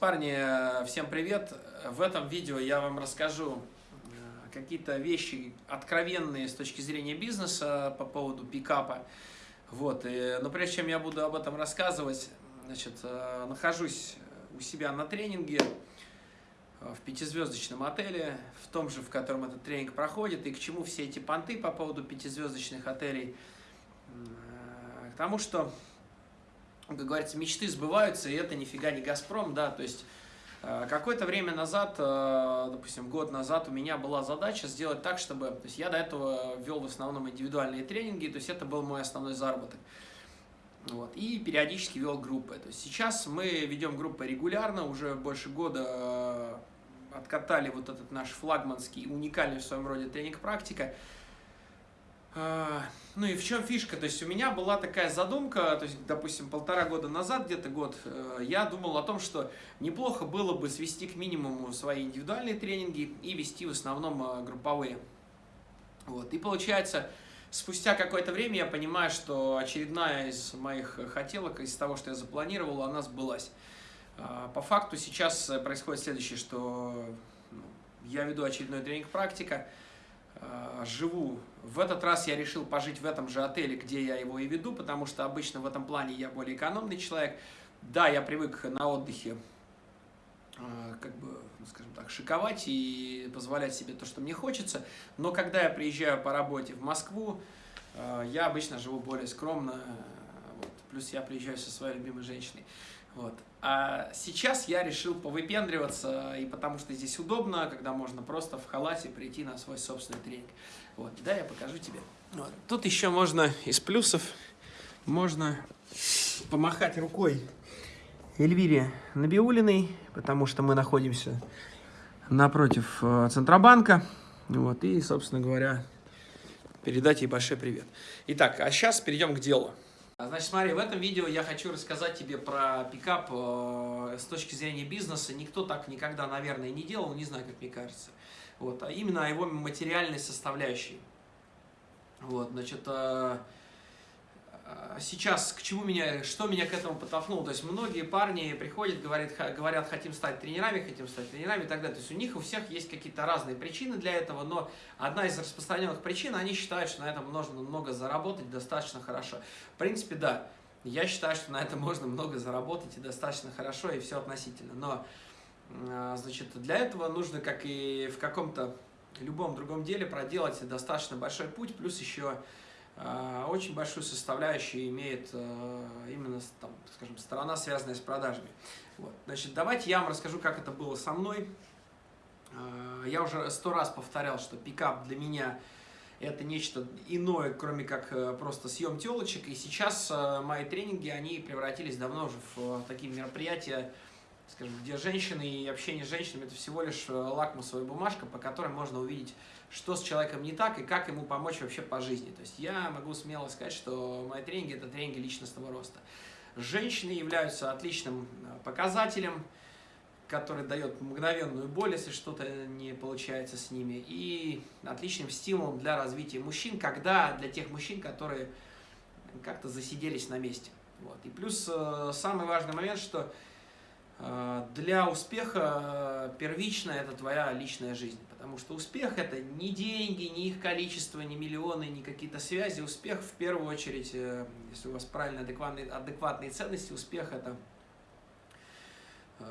Парни, всем привет! В этом видео я вам расскажу э, какие-то вещи откровенные с точки зрения бизнеса по поводу пикапа. Вот, и, но прежде чем я буду об этом рассказывать, значит, э, нахожусь у себя на тренинге э, в пятизвездочном отеле, в том же, в котором этот тренинг проходит, и к чему все эти понты по поводу пятизвездочных отелей. К тому, что как говорится, мечты сбываются, и это нифига не «Газпром», да, то есть э, какое-то время назад, э, допустим, год назад у меня была задача сделать так, чтобы, то есть я до этого вел в основном индивидуальные тренинги, то есть это был мой основной заработок. Вот, и периодически вел группы. То есть сейчас мы ведем группы регулярно, уже больше года э, откатали вот этот наш флагманский, уникальный в своем роде тренинг-практика. А, ну и в чем фишка? То есть у меня была такая задумка, то есть, допустим, полтора года назад, где-то год, э, я думал о том, что неплохо было бы свести к минимуму свои индивидуальные тренинги и вести в основном э, групповые. Вот. И получается, спустя какое-то время я понимаю, что очередная из моих хотелок, из того, что я запланировал, она сбылась. А, по факту сейчас происходит следующее, что ну, я веду очередной тренинг-практика, Э, живу. В этот раз я решил пожить в этом же отеле, где я его и веду, потому что обычно в этом плане я более экономный человек. Да, я привык на отдыхе э, как бы, ну, скажем так, шиковать и позволять себе то, что мне хочется. Но когда я приезжаю по работе в Москву, э, я обычно живу более скромно. Вот. Плюс я приезжаю со своей любимой женщиной. Вот. А сейчас я решил повыпендриваться, и потому что здесь удобно, когда можно просто в халате прийти на свой собственный тренинг. Вот, да, я покажу тебе. Вот. Тут еще можно из плюсов, можно помахать рукой Эльвире Набиулиной, потому что мы находимся напротив э, Центробанка. Вот, и, собственно говоря, передать ей большой привет. Итак, а сейчас перейдем к делу. Значит, смотри, в этом видео я хочу рассказать тебе про пикап э, с точки зрения бизнеса. Никто так никогда, наверное, не делал, не знаю, как мне кажется. Вот, а именно о его материальной составляющей. Вот, значит, э, а сейчас к чему меня, что меня к этому подтолкнуло? То есть многие парни приходят, говорят, говорят, хотим стать тренерами, хотим стать тренерами и так далее. То есть у них у всех есть какие-то разные причины для этого, но одна из распространенных причин, они считают, что на этом можно много заработать достаточно хорошо. В принципе, да, я считаю, что на этом можно много заработать и достаточно хорошо, и все относительно. Но, а, значит, для этого нужно, как и в каком-то любом другом деле, проделать достаточно большой путь, плюс еще очень большую составляющую имеет э, именно, там, скажем, сторона, связанная с продажами. Вот. Значит, давайте я вам расскажу, как это было со мной. Э, я уже сто раз повторял, что пикап для меня это нечто иное, кроме как просто съем телочек. И сейчас мои тренинги, они превратились давно уже в такие мероприятия, скажем, где женщины и общение с женщинами это всего лишь лакмусовая бумажка, по которой можно увидеть что с человеком не так и как ему помочь вообще по жизни. То есть я могу смело сказать, что мои тренинги – это тренинги личностного роста. Женщины являются отличным э, показателем, который дает мгновенную боль, если что-то не получается с ними, и отличным стимулом для развития мужчин, когда для тех мужчин, которые как-то засиделись на месте. Вот. И плюс э, самый важный момент, что э, для успеха первично это твоя личная жизнь. Потому что успех это не деньги, не их количество, не миллионы, не какие-то связи. Успех в первую очередь, э, если у вас правильно адекватные, адекватные ценности, успех это э,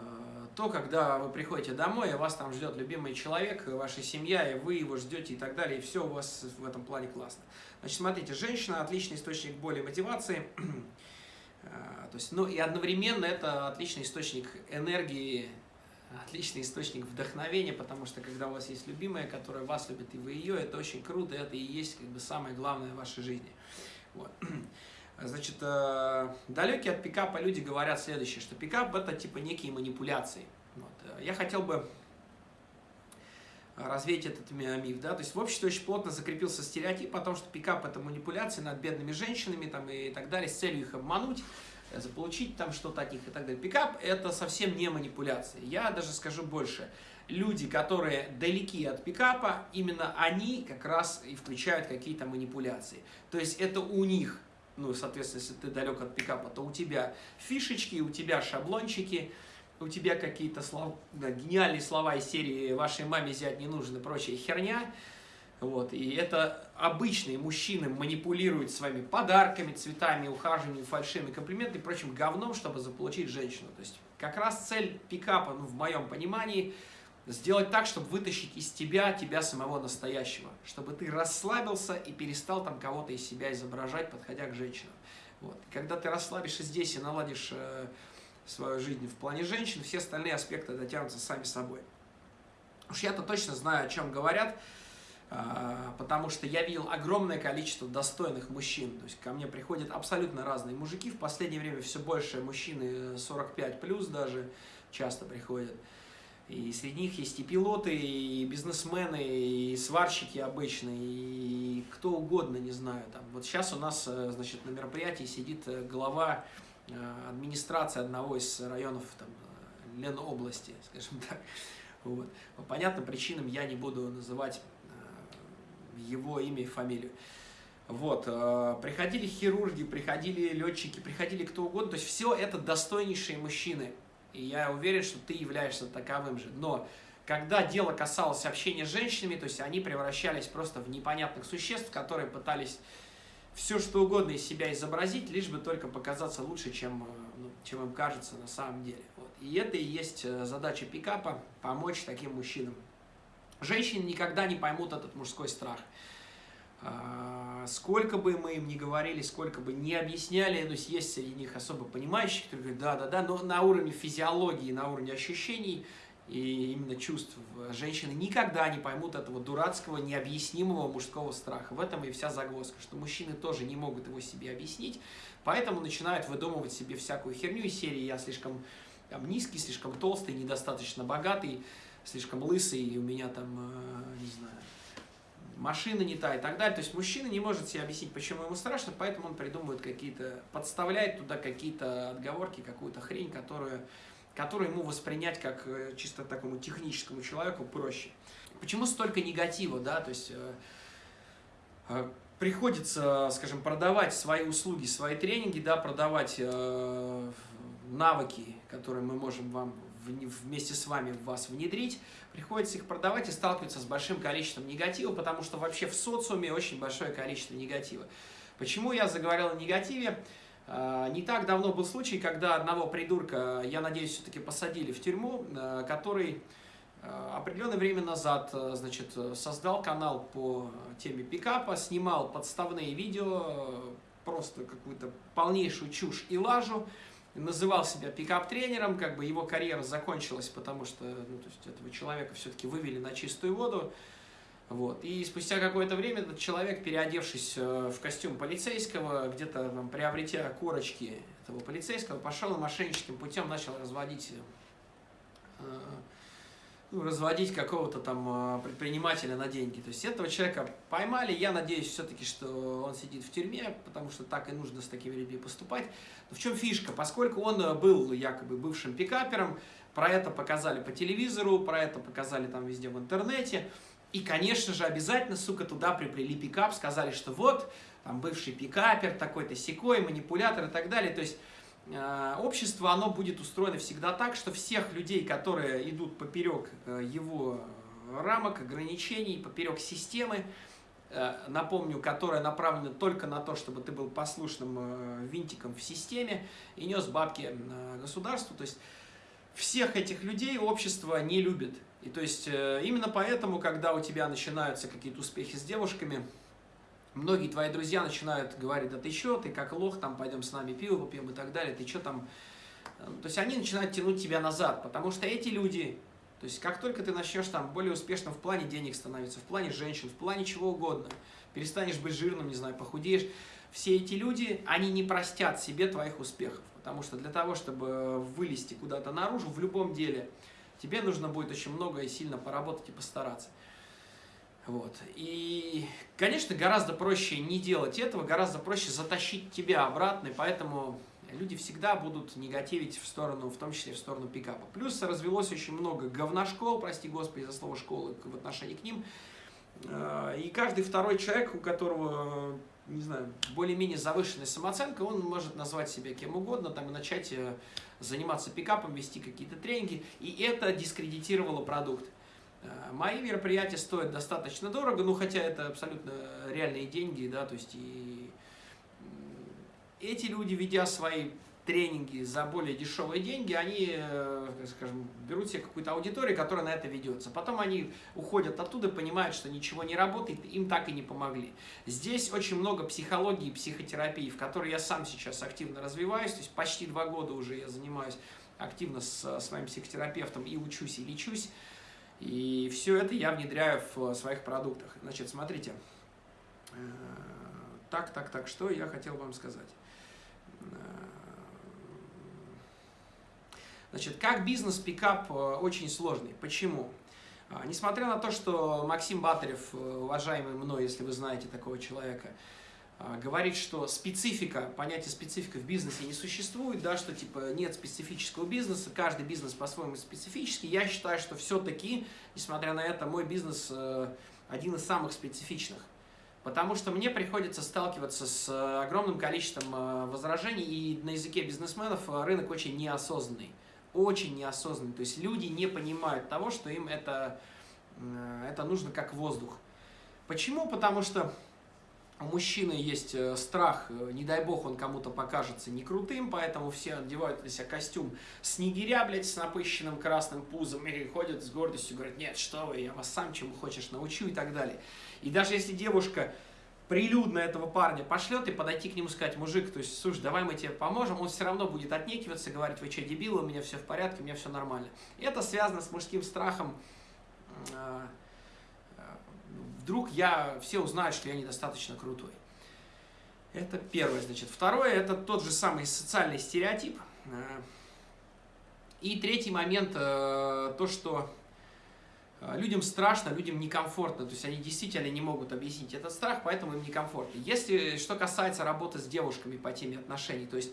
то, когда вы приходите домой, и вас там ждет любимый человек, ваша семья, и вы его ждете и так далее, и все у вас в этом плане классно. Значит, смотрите, женщина – отличный источник боли и мотивации, э, то есть, ну и одновременно это отличный источник энергии, отличный источник вдохновения, потому что когда у вас есть любимая, которая вас любит, и вы ее, это очень круто, это и есть как бы самое главное в вашей жизни. Вот. Значит, э, далекие от пикапа люди говорят следующее, что пикап это типа некие манипуляции. Вот. Я хотел бы развеять этот миф, да, то есть в обществе очень плотно закрепился стереотип о том, что пикап это манипуляции над бедными женщинами там и так далее, с целью их обмануть, заполучить там что-то от них и так далее. Пикап это совсем не манипуляция. Я даже скажу больше. Люди, которые далеки от пикапа, именно они как раз и включают какие-то манипуляции. То есть это у них, ну, соответственно, если ты далек от пикапа, то у тебя фишечки, у тебя шаблончики, у тебя какие-то слова, да, гениальные слова из серии «Вашей маме взять не нужно» и прочая херня, вот, и это обычные мужчины манипулируют своими подарками, цветами, ухаживанием, фальшивыми комплиментами и прочим говном, чтобы заполучить женщину. То есть как раз цель пикапа, ну, в моем понимании, сделать так, чтобы вытащить из тебя, тебя самого настоящего. Чтобы ты расслабился и перестал там кого-то из себя изображать, подходя к женщинам. Вот. Когда ты расслабишься здесь и наладишь э, свою жизнь в плане женщин, все остальные аспекты дотянутся сами собой. Уж я-то точно знаю, о чем говорят, э, потому что я видел огромное количество достойных мужчин. То есть ко мне приходят абсолютно разные мужики. В последнее время все больше мужчины 45 плюс даже часто приходят. И среди них есть и пилоты, и бизнесмены, и сварщики обычные, и кто угодно, не знаю. Там. Вот сейчас у нас, э, значит, на мероприятии сидит э, глава э, администрации одного из районов там, Ленобласти, скажем так. Вот. По понятным причинам я не буду называть его имя и фамилию. Вот, приходили хирурги, приходили летчики, приходили кто угодно, то есть все это достойнейшие мужчины, и я уверен, что ты являешься таковым же. Но когда дело касалось общения с женщинами, то есть они превращались просто в непонятных существ, которые пытались все что угодно из себя изобразить, лишь бы только показаться лучше, чем, э, ну, чем им кажется на самом деле. Вот. И это и есть э, задача пикапа – помочь таким мужчинам. Женщины никогда не поймут этот мужской страх. А, сколько бы мы им ни говорили, сколько бы не объясняли, то есть есть среди них особо понимающих, которые говорят, да-да-да, но на уровне физиологии, на уровне ощущений и именно чувств женщины никогда не поймут этого дурацкого, необъяснимого мужского страха. В этом и вся загвоздка, что мужчины тоже не могут его себе объяснить, поэтому начинают выдумывать себе всякую херню из серии «я слишком там, низкий, слишком толстый, недостаточно богатый, слишком лысый, и у меня там, э, не знаю, машина не та и так далее. То есть мужчина не может себе объяснить, почему ему страшно, поэтому он придумывает какие-то, подставляет туда какие-то отговорки, какую-то хрень, которую, которую ему воспринять как э, чисто такому техническому человеку проще. Почему столько негатива, да, то есть э, э, приходится, скажем, продавать свои услуги, свои тренинги, да, продавать э, навыки, которые мы можем вам вместе с вами в вас внедрить, приходится их продавать и сталкиваться с большим количеством негатива, потому что вообще в социуме очень большое количество негатива. Почему я заговорил о негативе? А, не так давно был случай, когда одного придурка, я надеюсь, все-таки посадили в тюрьму, а, который определенное время назад значит, создал канал по теме пикапа, снимал подставные видео, просто какую-то полнейшую чушь и лажу, называл себя пикап-тренером, как бы его карьера закончилась, потому что ну, то есть этого человека все-таки вывели на чистую воду. Вот. И спустя какое-то время этот человек, переодевшись э, в костюм полицейского, где-то приобретя корочки этого полицейского, пошел мошенническим путем начал разводить э, ну, разводить какого-то там э, предпринимателя на деньги. То есть этого человека поймали, я надеюсь все-таки, что он сидит в тюрьме, потому что так и нужно с такими людьми поступать. Но в чем фишка? Поскольку он э, был якобы бывшим пикапером, про это показали по телевизору, про это показали там везде в интернете, и, конечно же, обязательно, сука, туда приплели пикап, сказали, что вот, там бывший пикапер, такой-то секой, манипулятор и так далее. То есть Э, общество, оно будет устроено всегда так, что всех людей, которые идут поперек э, его рамок, ограничений, поперек системы, э, напомню, которая направлена только на то, чтобы ты был послушным винтиком в системе и нес бабки государству, то есть всех этих людей общество не любит. И то есть именно поэтому, когда у тебя начинаются какие-то успехи с девушками, многие твои друзья начинают говорить, да ты что, ты как лох, там пойдем с нами пиво попьем и так далее, ты что там... То есть они начинают тянуть тебя назад, потому что эти люди, то есть как только ты начнешь там более успешным в плане денег становиться, в плане женщин, в плане чего угодно, перестанешь быть жирным, не знаю, похудеешь, все эти люди, они не простят себе твоих успехов, потому что для того, чтобы вылезти куда-то наружу в любом деле, тебе нужно будет очень много и сильно поработать и постараться. Вот. И, конечно, гораздо проще не делать этого, гораздо проще затащить тебя обратно, и поэтому люди всегда будут негативить в сторону, в том числе в сторону пикапа. Плюс развелось очень много говношкол, прости господи за слово школы в отношении к ним. Э, и каждый второй человек, у которого не знаю, более-менее завышенной самооценкой, он может назвать себя кем угодно, там, и начать э, заниматься пикапом, вести какие-то тренинги, и это дискредитировало продукт. Э, мои мероприятия стоят достаточно дорого, ну, хотя это абсолютно реальные деньги, да, то есть и эти люди, ведя свои тренинги за более дешевые деньги, они, э, скажем, берут себе какую-то аудиторию, которая на это ведется. Потом они уходят оттуда, понимают, что ничего не работает, им так и не помогли. Здесь очень много психологии и психотерапии, в которой я сам сейчас активно развиваюсь, то есть почти два года уже я занимаюсь активно с своим психотерапевтом и учусь, и лечусь. И все это я внедряю в своих продуктах. Значит, смотрите. Э, так, так, так, что я хотел вам сказать. Значит, как бизнес-пикап э, очень сложный. Почему? А, несмотря на то, что Максим Батарев, э, уважаемый мной, если вы знаете такого человека, а, говорит, что специфика, понятие специфика в бизнесе не существует, да, что типа нет специфического бизнеса, каждый бизнес по-своему специфический, я считаю, что все-таки, несмотря на это, мой бизнес э, один из самых специфичных. Потому что мне приходится сталкиваться с огромным количеством возражений, и на языке бизнесменов рынок очень неосознанный очень неосознанный. То есть люди не понимают того, что им это, э, это нужно как воздух. Почему? Потому что у мужчины есть э, страх, э, не дай бог он кому-то покажется не крутым, поэтому все одевают на себя костюм снегиря, блядь, с напыщенным красным пузом и ходят с гордостью, говорят, нет, что вы, я вас сам чему хочешь научу и так далее. И даже если девушка прилюдно этого парня пошлет и подойти к нему сказать, мужик, то есть, слушай, давай мы тебе поможем, он все равно будет отнекиваться, говорить, вы что, дебилы, у меня все в порядке, у меня все нормально. И это связано с мужским страхом, а, а, вдруг я, все узнают, что я недостаточно крутой. Это первое, значит. Второе, это тот же самый социальный стереотип. А, и третий момент, э, то, что людям страшно, людям некомфортно, то есть они действительно не могут объяснить этот страх, поэтому им некомфортно. Если что касается работы с девушками по теме отношений, то есть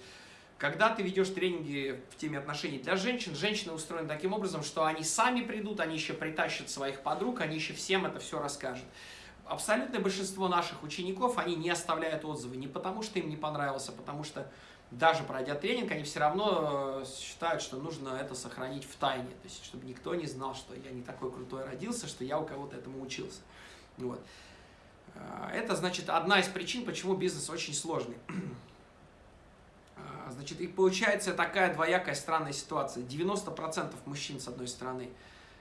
когда ты ведешь тренинги в теме отношений для женщин, женщины устроены таким образом, что они сами придут, они еще притащат своих подруг, они еще всем это все расскажут. Абсолютное большинство наших учеников, они не оставляют отзывы не потому, что им не понравилось, а потому что даже пройдя тренинг, они все равно э, считают, что нужно это сохранить в тайне. То есть, чтобы никто не знал, что я не такой крутой родился, что я у кого-то этому учился. Вот. Э, это, значит, одна из причин, почему бизнес очень сложный. Э, значит, и получается такая двоякая странная ситуация. 90% мужчин, с одной стороны,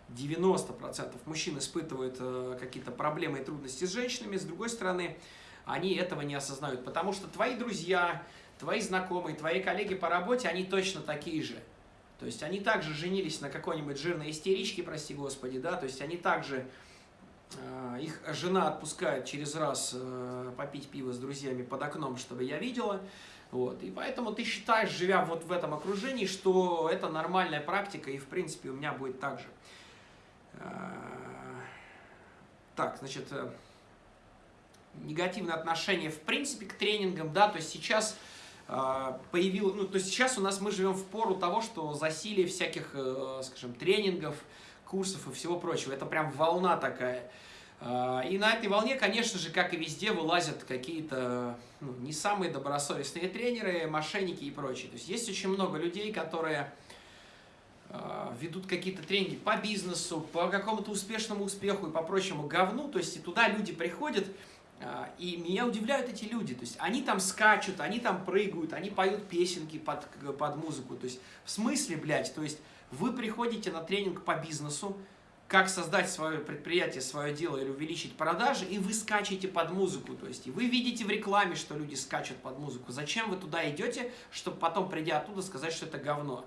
90% мужчин испытывают какие-то проблемы и трудности с женщинами, с другой стороны, они этого не осознают, потому что твои друзья, твои знакомые, твои коллеги по работе, они точно такие же. То есть они также женились на какой-нибудь жирной истеричке, прости господи, да, то есть они также, э, их жена отпускает через раз э, попить пиво с друзьями под окном, чтобы я видела, вот, и поэтому ты считаешь, живя вот в этом окружении, что это нормальная практика, и в принципе у меня будет так же. Э, так, значит, э, негативное отношение в принципе к тренингам, да, то есть сейчас появилось, ну, то есть сейчас у нас мы живем в пору того, что засилие всяких, э, скажем, тренингов, курсов и всего прочего. Это прям волна такая. А, и на этой волне, конечно же, как и везде, вылазят какие-то ну, не самые добросовестные тренеры, мошенники и прочее. То есть есть очень много людей, которые ведут какие-то тренинги по бизнесу, по какому-то успешному успеху и по прочему говну. То есть и туда люди приходят, и меня удивляют эти люди, то есть они там скачут, они там прыгают, они поют песенки под, под музыку, то есть в смысле, блядь, то есть вы приходите на тренинг по бизнесу, как создать свое предприятие, свое дело или увеличить продажи, и вы скачете под музыку, то есть и вы видите в рекламе, что люди скачут под музыку, зачем вы туда идете, чтобы потом, придя оттуда, сказать, что это говно?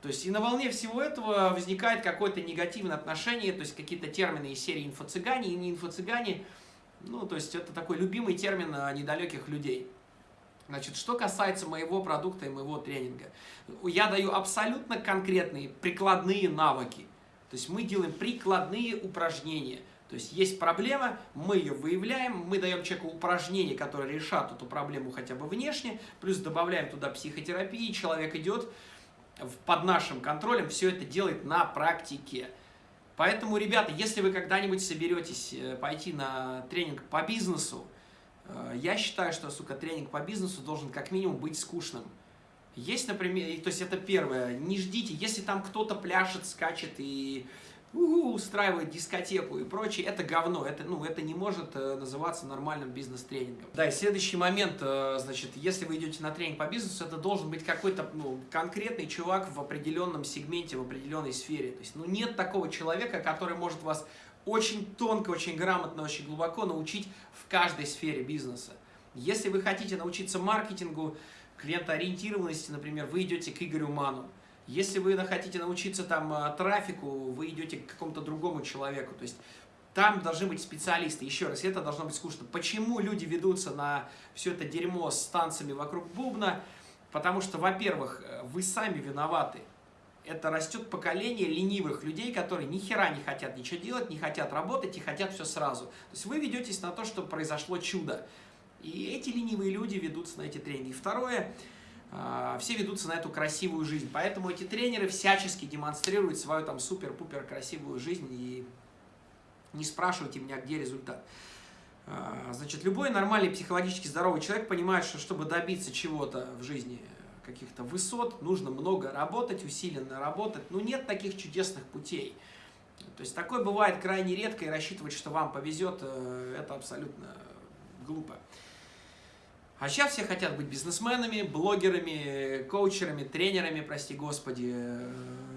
То есть и на волне всего этого возникает какое-то негативное отношение, то есть какие-то термины из серии инфо-цыгане и не инфо-цыгане, ну, то есть это такой любимый термин а, недалеких людей. Значит, что касается моего продукта и моего тренинга, я даю абсолютно конкретные прикладные навыки. То есть мы делаем прикладные упражнения. То есть есть проблема, мы ее выявляем, мы даем человеку упражнения, которые решат эту проблему хотя бы внешне, плюс добавляем туда психотерапии, человек идет под нашим контролем, все это делает на практике. Поэтому, ребята, если вы когда-нибудь соберетесь э, пойти на тренинг по бизнесу, Э, я считаю, что, сука, тренинг по бизнесу должен как минимум быть скучным. Есть, например, то есть это первое, не ждите, если там кто-то пляшет, скачет и угу, устраивает дискотеку и прочее, это говно, это, ну, это не может э, называться нормальным бизнес-тренингом. Да, и следующий момент, э, значит, если вы идете на тренинг по бизнесу, это должен быть какой-то ну, конкретный чувак в определенном сегменте, в определенной сфере. То есть, ну, нет такого человека, который может вас очень тонко, очень грамотно, очень глубоко научить в каждой сфере бизнеса. Если вы хотите научиться маркетингу, клиентоориентированности, например, вы идете к Игорю Ману. Если вы хотите научиться там э, трафику, вы идете к какому-то другому человеку. То есть там должны быть специалисты. Еще раз, это должно быть скучно. Почему люди ведутся на все это дерьмо с танцами вокруг бубна? Потому что, во-первых, э, вы сами виноваты. Это растет поколение ленивых людей, которые ни хера не хотят ничего делать, не хотят работать и хотят все сразу. То есть вы ведетесь на то, что произошло чудо. И эти ленивые люди ведутся на эти тренинги. Второе, все ведутся на эту красивую жизнь. Поэтому эти тренеры всячески демонстрируют свою там супер-пупер красивую жизнь и не спрашивайте меня, где результат. А, значит, любой нормальный психологически здоровый человек понимает, что чтобы добиться чего-то в жизни, каких-то высот, нужно много работать, усиленно работать. Ну, нет таких чудесных путей. То есть такое бывает крайне редко, и рассчитывать, что вам повезет, э, это абсолютно глупо. А сейчас все хотят быть бизнесменами, блогерами, коучерами, тренерами, прости господи, э,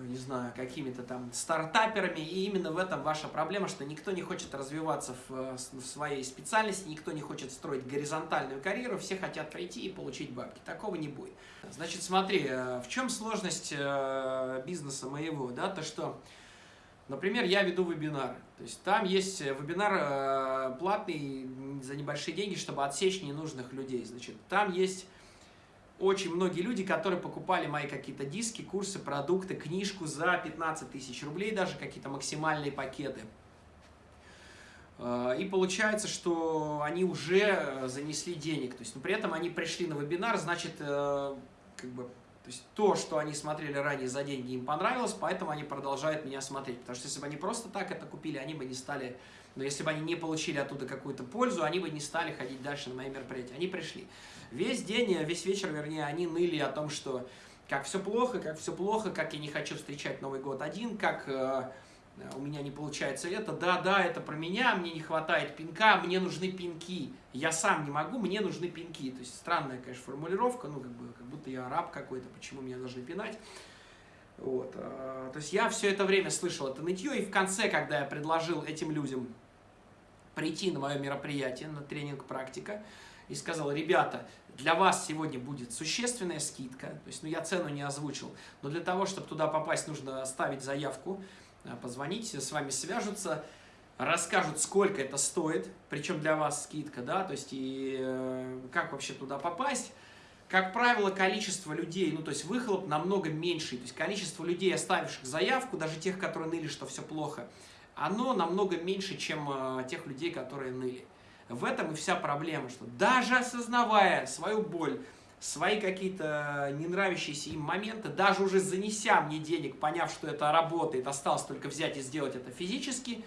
не знаю, какими-то там стартаперами. И именно в этом ваша проблема, что никто не хочет развиваться в, в своей специальности, никто не хочет строить горизонтальную карьеру, все хотят прийти и получить бабки. Такого не будет. Значит, смотри, э, в чем сложность э, бизнеса моего, да, то что Например, я веду вебинар. То есть там есть э, вебинар э, платный за небольшие деньги, чтобы отсечь ненужных людей. Значит, там есть очень многие люди, которые покупали мои какие-то диски, курсы, продукты, книжку за 15 тысяч рублей, даже какие-то максимальные пакеты. Э, и получается, что они уже занесли денег. То есть, но при этом они пришли на вебинар, значит, как бы то есть то, что они смотрели ранее за деньги, им понравилось, поэтому они продолжают меня смотреть. Потому что если бы они просто так это купили, они бы не стали... Но если бы они не получили оттуда какую-то пользу, они бы не стали ходить дальше на мои мероприятия. Они пришли. Весь день, весь вечер, вернее, они ныли о том, что как все плохо, как все плохо, как я не хочу встречать Новый год один, как э, у меня не получается это, да, да, это про меня, мне не хватает пинка, мне нужны пинки, я сам не могу, мне нужны пинки. То есть странная, конечно, формулировка, ну, как, бы, как будто я раб какой-то, почему меня должны пинать. Вот. А, то есть я все это время слышал это нытье, и в конце, когда я предложил этим людям прийти на мое мероприятие, на тренинг «Практика», и сказал, ребята, для вас сегодня будет существенная скидка, то есть, ну, я цену не озвучил, но для того, чтобы туда попасть, нужно оставить заявку, Э, позвоните, с вами свяжутся, расскажут, сколько это стоит, причем для вас скидка, да, то есть и э, как вообще туда попасть. Как правило, количество людей, ну то есть выхлоп намного меньше, то есть количество людей, оставивших заявку, даже тех, которые ныли, что все плохо, оно намного меньше, чем э, тех людей, которые ныли. В этом и вся проблема, что даже осознавая свою боль, свои какие-то не нравящиеся им моменты, даже уже занеся мне денег, поняв, что это работает, осталось только взять и сделать это физически,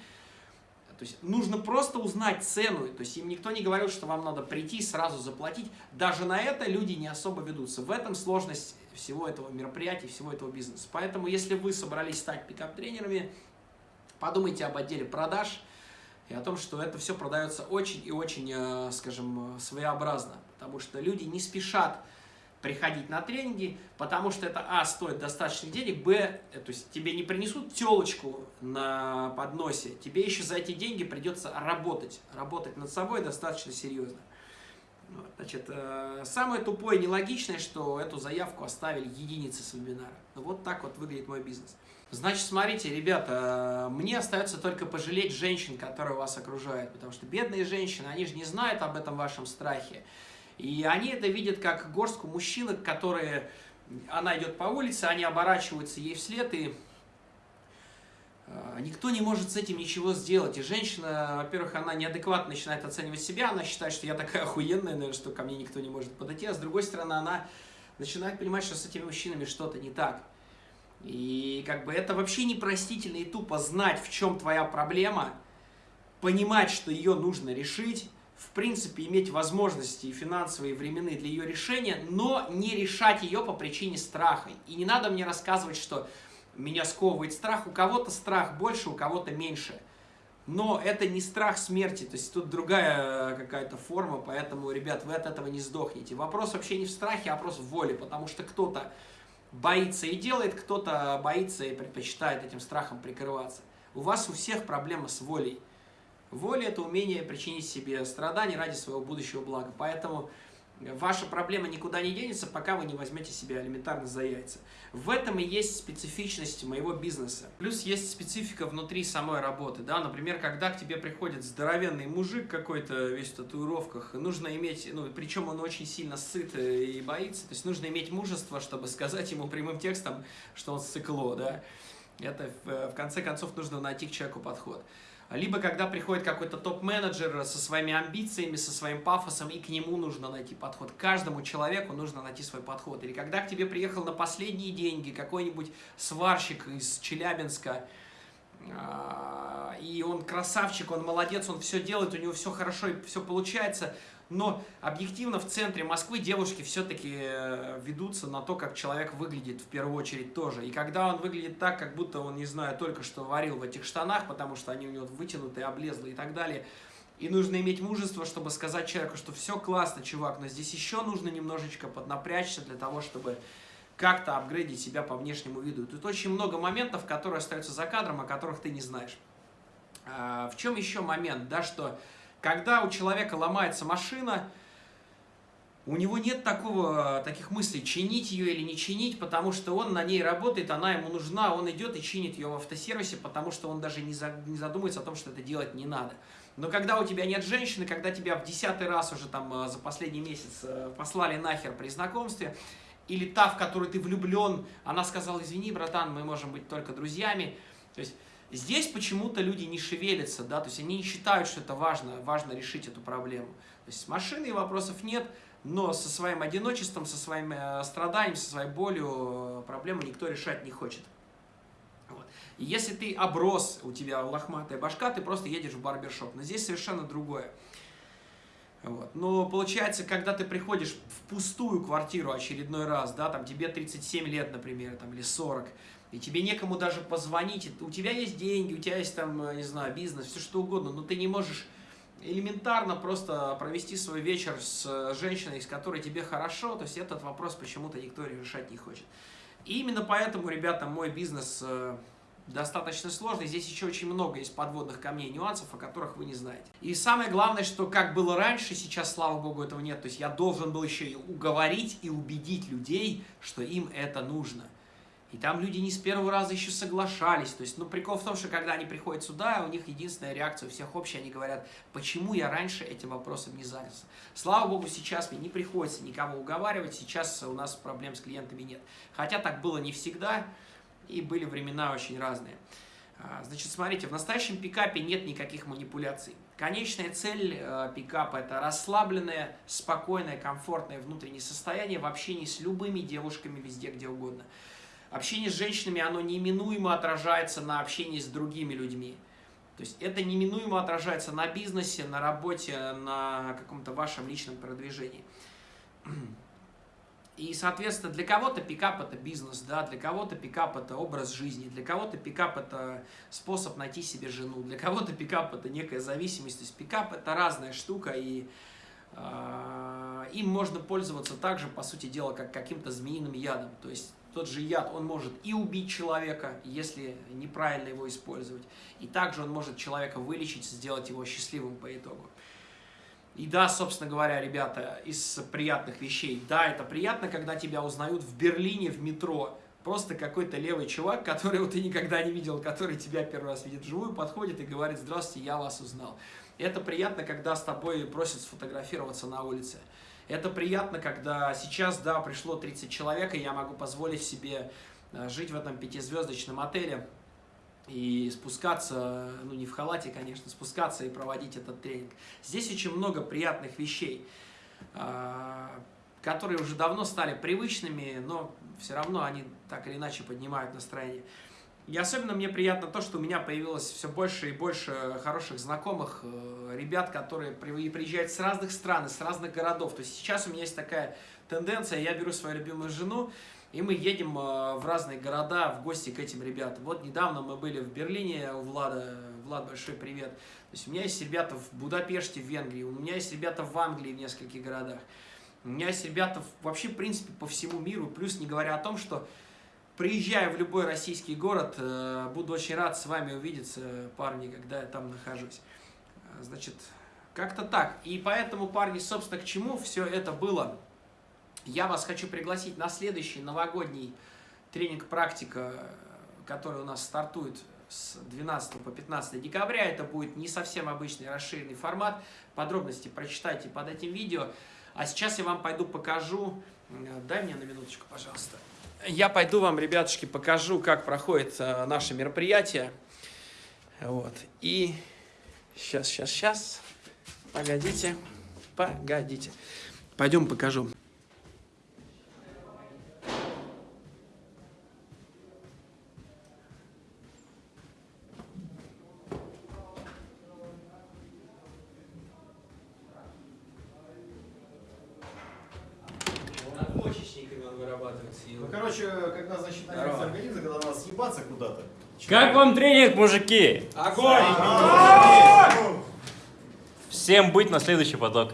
то есть нужно просто узнать цену, то есть им никто не говорил, что вам надо прийти и сразу заплатить. Даже на это люди не особо ведутся. В этом сложность всего этого мероприятия, всего этого бизнеса. Поэтому если вы собрались стать пикап-тренерами, подумайте об отделе продаж и о том, что это все продается очень и очень, э, скажем, своеобразно потому что люди не спешат приходить на тренинги, потому что это, а, стоит достаточно денег, б, э, то есть тебе не принесут телочку на подносе, тебе еще за эти деньги придется работать, работать над собой достаточно серьезно. Значит, э, самое тупое и нелогичное, что эту заявку оставили единицы с вебинара. Вот так вот выглядит мой бизнес. Значит, смотрите, ребята, э, мне остается только пожалеть женщин, которые вас окружают, потому что бедные женщины, они же не знают об этом вашем страхе. И они это видят как горстку мужчин, которые... Она идет по улице, они оборачиваются ей вслед, и э, никто не может с этим ничего сделать. И женщина, во-первых, она неадекватно начинает оценивать себя, она считает, что я такая охуенная, наверное, что ко мне никто не может подойти. А с другой стороны, она начинает понимать, что с этими мужчинами что-то не так. И как бы это вообще непростительно и тупо знать, в чем твоя проблема, понимать, что ее нужно решить, в принципе, иметь возможности и финансовые, и временные для ее решения, но не решать ее по причине страха. И не надо мне рассказывать, что меня сковывает страх. У кого-то страх больше, у кого-то меньше. Но это не страх смерти, то есть тут другая какая-то форма, поэтому, ребят, вы от этого не сдохнете. Вопрос вообще не в страхе, а вопрос в воле, потому что кто-то боится и делает, кто-то боится и предпочитает этим страхом прикрываться. У вас у всех проблема с волей. Воля – это умение причинить себе страдания ради своего будущего блага. Поэтому ваша проблема никуда не денется, пока вы не возьмете себя элементарно за яйца. В этом и есть специфичность моего бизнеса. Плюс есть специфика внутри самой работы. Да? Например, когда к тебе приходит здоровенный мужик какой-то весь в татуировках, нужно иметь, ну, причем он очень сильно сыт и боится, то есть нужно иметь мужество, чтобы сказать ему прямым текстом, что он сыкло. Да? Это в конце концов нужно найти к человеку подход. Либо когда приходит какой-то топ-менеджер со своими амбициями, со своим пафосом, и к нему нужно найти подход. Каждому человеку нужно найти свой подход. Или когда к тебе приехал на последние деньги какой-нибудь сварщик из Челябинска, а, и он красавчик, он молодец, он все делает, у него все хорошо и все получается, но объективно в центре Москвы девушки все-таки э, ведутся на то, как человек выглядит в первую очередь тоже. И когда он выглядит так, как будто он, не знаю, только что варил в этих штанах, потому что они у него вытянутые, облезлые и так далее, и нужно иметь мужество, чтобы сказать человеку, что все классно, чувак, но здесь еще нужно немножечко поднапрячься для того, чтобы как-то апгрейдить себя по внешнему виду. Тут очень много моментов, которые остаются за кадром, о которых ты не знаешь. А, в чем еще момент, да, что когда у человека ломается машина, у него нет такого, таких мыслей, чинить ее или не чинить, потому что он на ней работает, она ему нужна, он идет и чинит ее в автосервисе, потому что он даже не задумывается о том, что это делать не надо. Но когда у тебя нет женщины, когда тебя в десятый раз уже там э, за последний месяц э, послали нахер при знакомстве, или та, в которую ты влюблен, она сказала, извини, братан, мы можем быть только друзьями, то есть Здесь почему-то люди не шевелятся, да, то есть они не считают, что это важно, важно решить эту проблему. То есть с машиной вопросов нет, но со своим одиночеством, со своим э, страданием, со своей болью э, проблему никто решать не хочет. Вот. И если ты оброс, у тебя лохматая башка, ты просто едешь в барбершоп. Но здесь совершенно другое. Вот. Но получается, когда ты приходишь в пустую квартиру очередной раз, да, там тебе 37 лет, например, там, или 40, и тебе некому даже позвонить, у тебя есть деньги, у тебя есть там, э, не знаю, бизнес, все что угодно, но ты не можешь элементарно просто провести свой вечер с э, женщиной, с которой тебе хорошо, то есть этот вопрос почему-то никто решать не хочет. И именно поэтому, ребята, мой бизнес э, достаточно сложный. Здесь еще очень много есть подводных камней, нюансов, о которых вы не знаете. И самое главное, что как было раньше, сейчас, слава богу, этого нет. То есть я должен был еще и уговорить и убедить людей, что им это нужно. И там люди не с первого раза еще соглашались. То есть, ну, прикол в том, что когда они приходят сюда, у них единственная реакция у всех общая, они говорят, почему я раньше этим вопросом не занялся. Слава богу, сейчас мне не приходится никого уговаривать, сейчас у нас проблем с клиентами нет. Хотя так было не всегда, и были времена очень разные. А, значит, смотрите, в настоящем пикапе нет никаких манипуляций. Конечная цель э, пикапа – это расслабленное, спокойное, комфортное внутреннее состояние в общении с любыми девушками везде, где угодно. Общение с женщинами, оно неминуемо отражается на общении с другими людьми. То есть это неминуемо отражается на бизнесе, на работе, на каком-то вашем личном продвижении. И, соответственно, для кого-то пикап это бизнес, да, для кого-то пикап это образ жизни, для кого-то пикап это способ найти себе жену, для кого-то пикап это некая зависимость. То есть пикап это разная штука, и э, им можно пользоваться также, по сути дела, как каким-то змеиным ядом. То есть тот же яд, он может и убить человека, если неправильно его использовать, и также он может человека вылечить, сделать его счастливым по итогу. И да, собственно говоря, ребята, из приятных вещей, да, это приятно, когда тебя узнают в Берлине в метро, просто какой-то левый чувак, которого ты никогда не видел, который тебя первый раз видит вживую, подходит и говорит, здравствуйте, я вас узнал. Это приятно, когда с тобой просят сфотографироваться на улице. Это приятно, когда сейчас, да, пришло 30 человек, и я могу позволить себе э, жить в этом пятизвездочном отеле и спускаться, ну не в халате, конечно, спускаться и проводить этот тренинг. Здесь очень много приятных вещей, э, которые уже давно стали привычными, но все равно они так или иначе поднимают настроение. И особенно мне приятно то, что у меня появилось все больше и больше хороших знакомых, э, ребят, которые при- приезжают с разных стран, с разных городов. То есть сейчас у меня есть такая тенденция, я беру свою любимую жену, и мы едем э, в разные города в гости к этим ребятам. Вот недавно мы были в Берлине у Влада. Влад, большой привет. То есть у меня есть ребята в Будапеште, в Венгрии, у меня есть ребята в Англии в нескольких городах. У меня есть ребята вообще, в принципе, по всему миру. Плюс не говоря о том, что приезжая в любой российский город, э, буду очень рад с вами увидеться, парни, когда я там нахожусь. Э, Значит, как-то так. И поэтому, парни, собственно, к чему все это было? Я вас хочу пригласить на следующий новогодний тренинг-практика, который у нас стартует с 12 по 15 декабря. Это будет не совсем обычный расширенный формат. Подробности прочитайте под этим видео. А сейчас я вам пойду покажу. Э, Дай мне на минуточку, пожалуйста. Я пойду вам, ребятушки, покажу, как проходит э, наше мероприятие. Вот. И сейчас, сейчас, сейчас. Погодите. Погодите. Пойдем покажу. Надпочечниками он вырабатывается. Ну, короче, когда, значит, Здорово. начнется организм, когда надо съебаться куда-то. Как вам тренинг, мужики? Огонь! Всем быть на следующий поток.